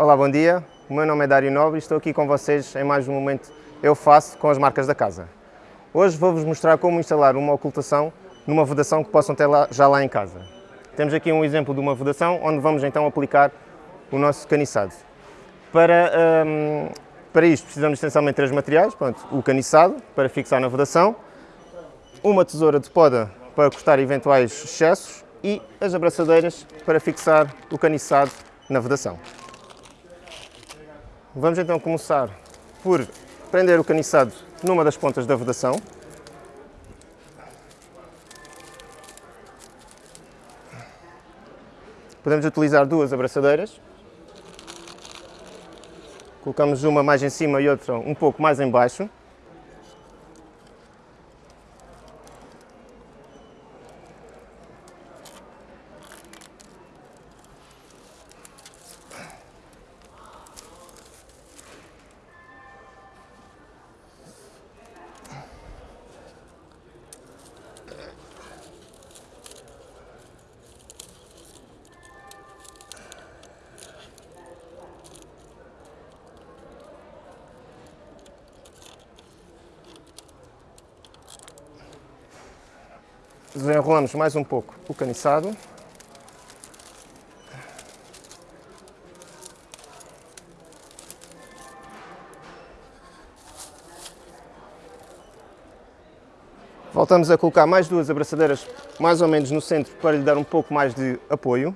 Olá, bom dia. O meu nome é Dário Nobre e estou aqui com vocês em mais um momento Eu Faço com as marcas da casa. Hoje vou-vos mostrar como instalar uma ocultação numa vedação que possam ter lá, já lá em casa. Temos aqui um exemplo de uma vedação onde vamos então aplicar o nosso caniçado. Para, hum, para isto precisamos essencialmente de três materiais, Pronto, o caniçado para fixar na vedação, uma tesoura de poda para cortar eventuais excessos e as abraçadeiras para fixar o caniçado na vedação. Vamos então começar por prender o caniçado numa das pontas da vedação. Podemos utilizar duas abraçadeiras. Colocamos uma mais em cima e outra um pouco mais em baixo. Desenrolamos mais um pouco o caniçado. Voltamos a colocar mais duas abraçadeiras mais ou menos no centro para lhe dar um pouco mais de apoio.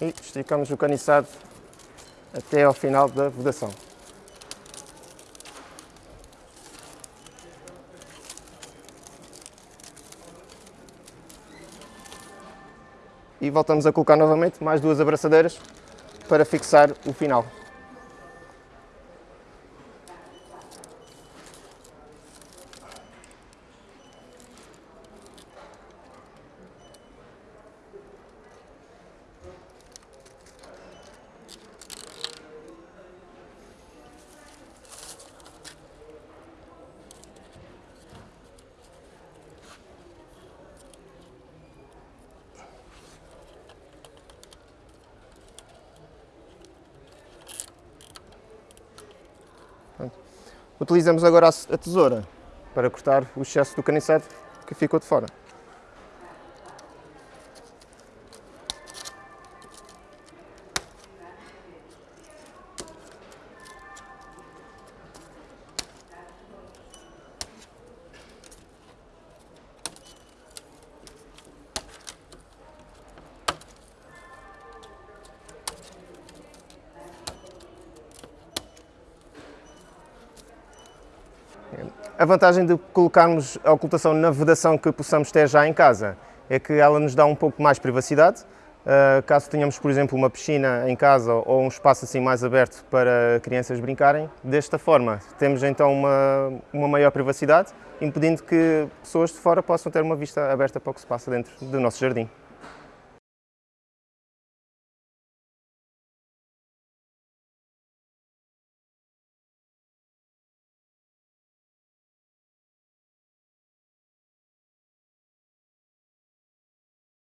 E esticamos o caniçado até ao final da vedação. E voltamos a colocar novamente mais duas abraçadeiras para fixar o final. Utilizamos agora a tesoura para cortar o excesso do caniçado que ficou de fora. A vantagem de colocarmos a ocultação na vedação que possamos ter já em casa é que ela nos dá um pouco mais privacidade. Uh, caso tenhamos, por exemplo, uma piscina em casa ou um espaço assim mais aberto para crianças brincarem, desta forma temos então uma, uma maior privacidade, impedindo que pessoas de fora possam ter uma vista aberta para o que se passa dentro do nosso jardim.